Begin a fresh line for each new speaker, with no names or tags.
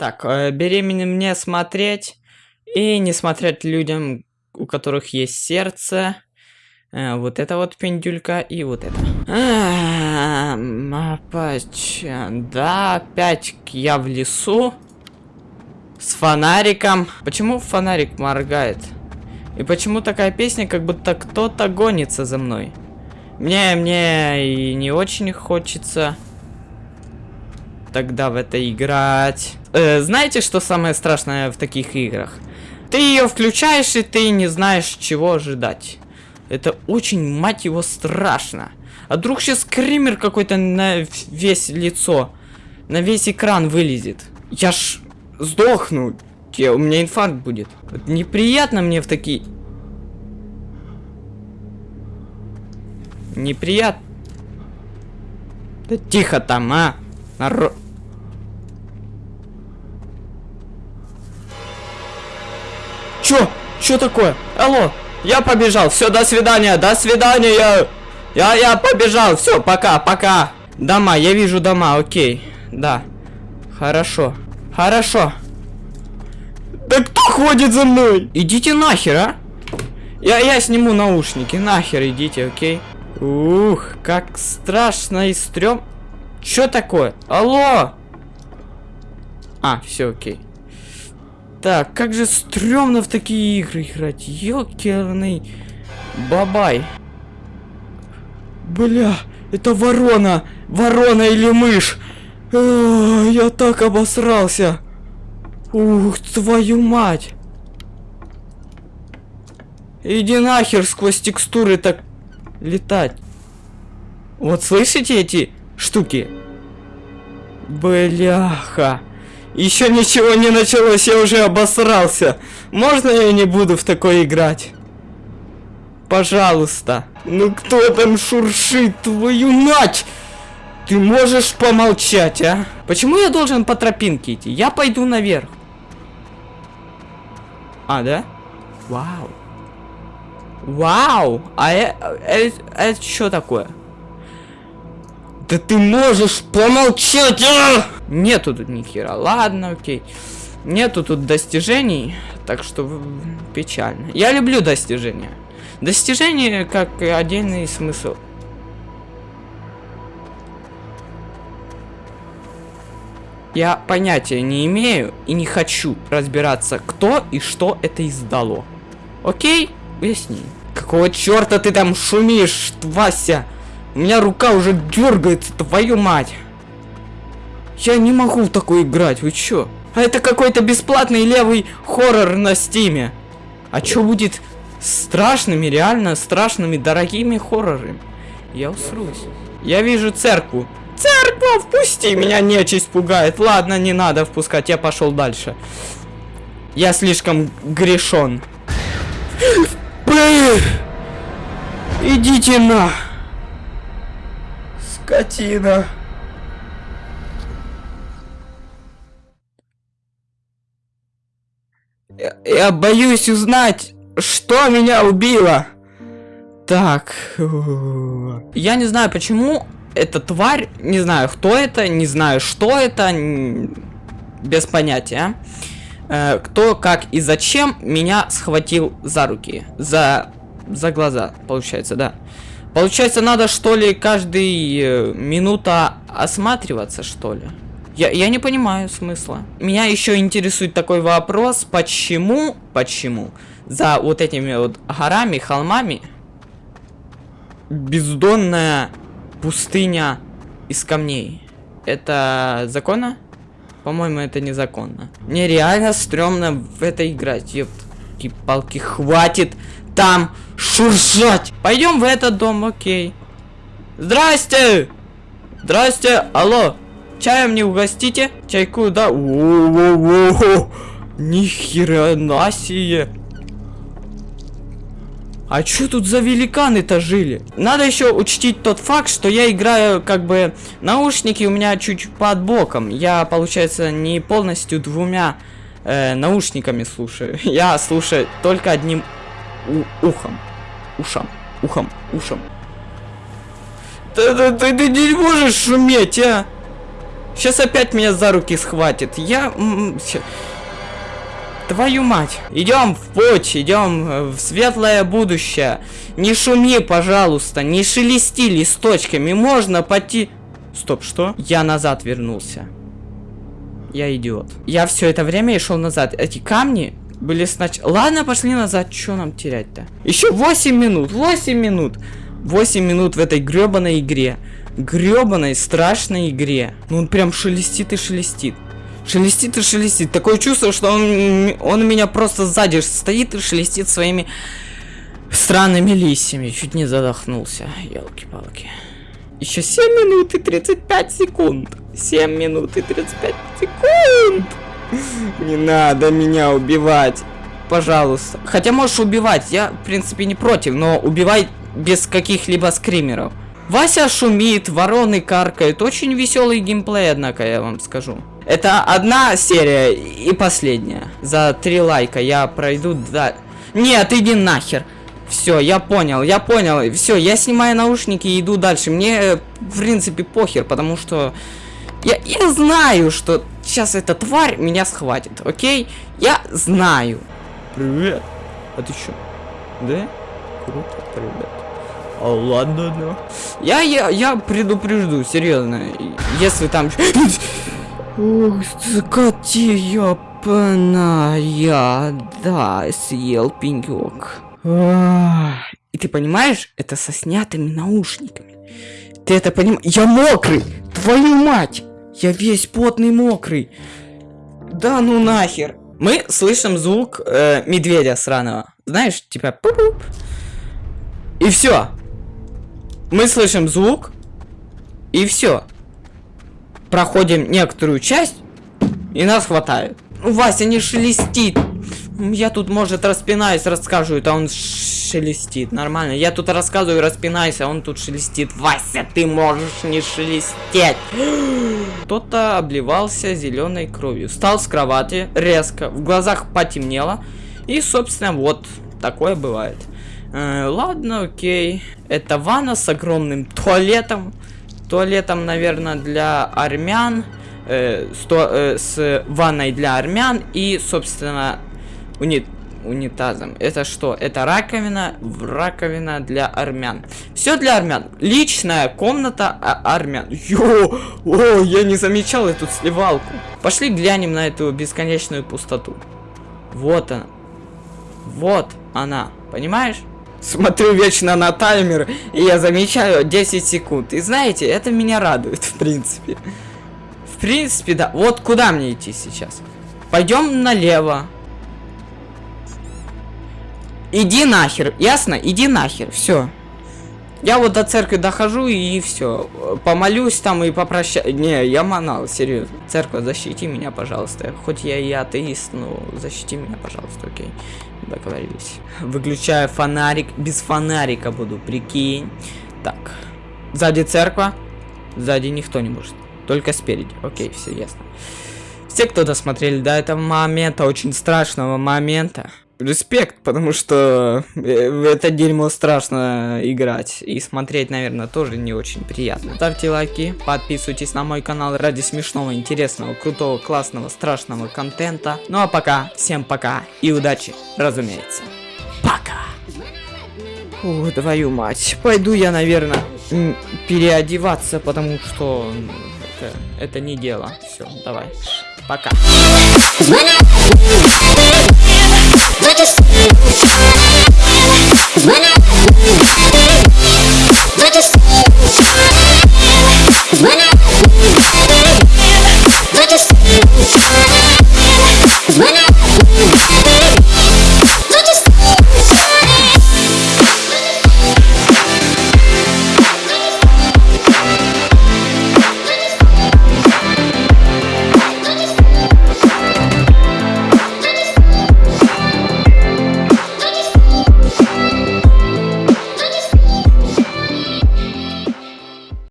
Так, э, беременным не смотреть и не смотреть людям, у которых есть сердце. Э, вот это вот пендюлька и вот это. А, опять, да, опять я в лесу. С фонариком. Почему фонарик моргает? И почему такая песня, как будто кто-то гонится за мной? Мне, мне и не очень хочется тогда в это играть. Э, знаете, что самое страшное в таких играх? Ты ее включаешь, и ты не знаешь, чего ожидать. Это очень, мать его, страшно. А вдруг сейчас скример какой-то на весь лицо, на весь экран вылезет. Я ж сдохну. У меня инфаркт будет. Вот неприятно мне в такие... Неприятно. Да тихо там, а! Народ... Чё? Чё такое? Алло, я побежал. Все, до свидания, до свидания. Я, я побежал. Все, пока, пока. Дома, я вижу дома, окей. Да. Хорошо. Хорошо. Да кто ходит за мной? Идите нахер, а? Я, я сниму наушники. Нахер идите, окей? Ух, как страшно и стрём. Чё такое? Алло! А, все окей. Так, как же стрёмно в такие игры играть. Ёкерный бабай. Бля, это ворона. Ворона или мышь. О, я так обосрался. Ух, твою мать. Иди нахер сквозь текстуры так летать. Вот слышите эти штуки? Бляха. Еще ничего не началось, я уже обосрался. Можно я не буду в такое играть? Пожалуйста. Ну кто там шуршит, твою мать? Ты можешь помолчать, а? Почему я должен по тропинке идти? Я пойду наверх. А, да? Вау. Вау! А это, это, это что такое? Да ты можешь помолчать, а! Нету тут ни хера. Ладно, окей. Нету тут достижений, так что печально. Я люблю достижения. Достижения как отдельный смысл. Я понятия не имею и не хочу разбираться, кто и что это издало. Окей? Уясни. Какого черта ты там шумишь, Вася? У меня рука уже дергается, твою мать. Я не могу в такой играть, вы чё? А это какой-то бесплатный левый хоррор на стиме. А чё будет страшными, реально страшными, дорогими хоррорами? Я усрусь. Я вижу церкву. Церква, впусти меня, нечисть пугает. Ладно, не надо впускать, я пошел дальше. Я слишком грешен. Идите на! Скотина! Я, боюсь узнать, что меня убило. Так. Я не знаю, почему эта тварь, не знаю, кто это, не знаю, что это, без понятия. Э, кто, как и зачем меня схватил за руки, за, за глаза, получается, да. Получается, надо, что ли, каждый э, минута осматриваться, что ли? Я, я не понимаю смысла. Меня еще интересует такой вопрос, почему, почему за вот этими вот горами, холмами бездонная пустыня из камней. Это законно? По-моему, это незаконно. Мне реально стрёмно в это играть. Ёпки палки, хватит там шуршать. Пойдем в этот дом, окей. Здрасте! Здрасте, алло. Чаем не угостите? Чайку, да? О-о-о-о! Нихера себе! А что тут за великаны-то жили? Надо еще учтить тот факт, что я играю как бы наушники у меня чуть под боком. Я, получается, не полностью двумя э, наушниками слушаю. Я слушаю только одним ухом. Ушам. Ухом. Ушам. Ты, ты, ты, ты не можешь шуметь, а? Сейчас опять меня за руки схватит. Я... Твою мать. Идем в путь, идем э, в светлое будущее. Не шуми, пожалуйста, не шелести листочками. Можно пойти... Стоп, что? Я назад вернулся. Я идиот. Я все это время и шел назад. Эти камни были сначала... Ладно, пошли назад. Что нам терять-то? Еще 8 минут. 8 минут. 8 минут в этой гребаной игре. Гребаной страшной игре. Ну он прям шелестит и шелестит. Шелестит и шелестит. Такое чувство, что он, он у меня просто сзади стоит и шелестит своими странными листьями. Чуть не задохнулся. Елки-палки. Еще 7 минут и 35 секунд. 7 минут и 35 секунд. Не надо меня убивать. Пожалуйста. Хотя можешь убивать, я, в принципе, не против, но убивай без каких-либо скримеров. Вася шумит, вороны каркают. Очень веселый геймплей, однако, я вам скажу. Это одна серия и последняя. За три лайка я пройду, да... Нет, иди нахер. Все, я понял, я понял. Все, я снимаю наушники и иду дальше. Мне, в принципе, похер, потому что... Я, я знаю, что сейчас эта тварь меня схватит, окей? Я знаю. Привет. А ты что? Да? Круто, привет. А ладно, да. Я, я, я предупрежду, серьезно. Если там... Ух, коти ёпаная, да, съел пенек. И ты понимаешь, это со снятыми наушниками. Ты это понимаешь? Я мокрый! Твою мать! Я весь потный мокрый. Да ну нахер. Мы слышим звук э, медведя сраного. Знаешь, типа. И все. Мы слышим звук. И все. Проходим некоторую часть. И нас хватает. Вася не шелестит. Я тут, может, распинаюсь, рассказываю, а он шелестит. Нормально. Я тут рассказываю, распинаюсь, а он тут шелестит. Вася, ты можешь не шелестеть. Кто-то обливался зеленой кровью. Встал с кровати резко. В глазах потемнело. И, собственно, вот такое бывает. Э, ладно, окей. Это ванна с огромным туалетом. Туалетом, наверное, для армян. Э, сто, э, с ванной для армян. И, собственно, унит унитазом. Это что? Это раковина, раковина для армян. Все для армян. Личная комната а армян. Йо! О, я не замечал эту сливалку. Пошли глянем на эту бесконечную пустоту. Вот она. Вот она. Понимаешь? Смотрю вечно на таймер, и я замечаю 10 секунд. И знаете, это меня радует, в принципе. В принципе, да. Вот куда мне идти сейчас? Пойдем налево. Иди нахер, ясно? Иди нахер, все. Я вот до церкви дохожу и все. Помолюсь там и попрощаюсь. Не, я манал, серьезно. Церковь, защити меня, пожалуйста. Хоть я и атеист, но защити меня, пожалуйста, окей. Договорились. Выключаю фонарик. Без фонарика буду, прикинь. Так. Сзади церковь. Сзади никто не может. Только спереди. Окей, все ясно. Все, кто досмотрели до этого момента, очень страшного момента, респект, потому что э, в это дерьмо страшно играть. И смотреть, наверное, тоже не очень приятно. Ставьте лайки, подписывайтесь на мой канал ради смешного, интересного, крутого, классного, страшного контента. Ну а пока, всем пока и удачи, разумеется. Пока! О, твою мать. Пойду я, наверное, переодеваться, потому что это, это не дело. Все, давай. Пока. I just